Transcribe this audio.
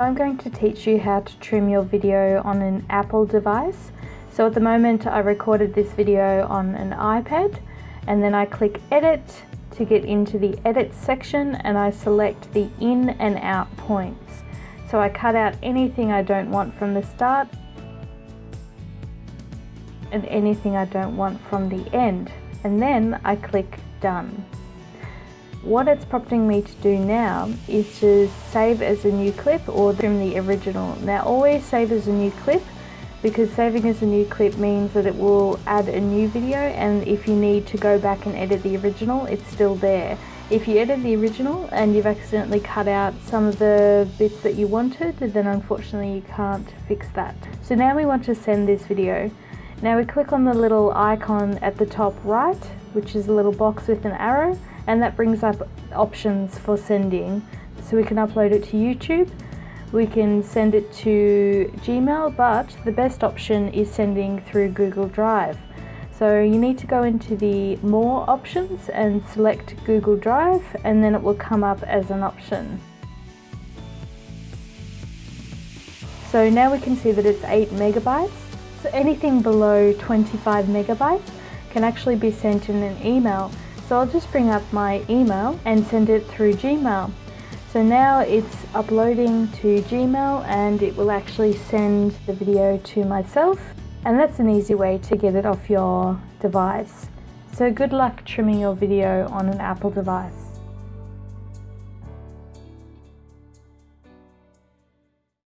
I'm going to teach you how to trim your video on an Apple device. So at the moment I recorded this video on an iPad and then I click edit to get into the edit section and I select the in and out points. So I cut out anything I don't want from the start and anything I don't want from the end and then I click done. What it's prompting me to do now is to save as a new clip or trim the original. Now always save as a new clip because saving as a new clip means that it will add a new video and if you need to go back and edit the original it's still there. If you edit the original and you've accidentally cut out some of the bits that you wanted then unfortunately you can't fix that. So now we want to send this video. Now we click on the little icon at the top right which is a little box with an arrow and that brings up options for sending. So we can upload it to YouTube, we can send it to Gmail, but the best option is sending through Google Drive. So you need to go into the more options and select Google Drive and then it will come up as an option. So now we can see that it's 8 megabytes. So anything below 25 megabytes can actually be sent in an email so I'll just bring up my email and send it through Gmail. So now it's uploading to Gmail and it will actually send the video to myself and that's an easy way to get it off your device. So good luck trimming your video on an Apple device.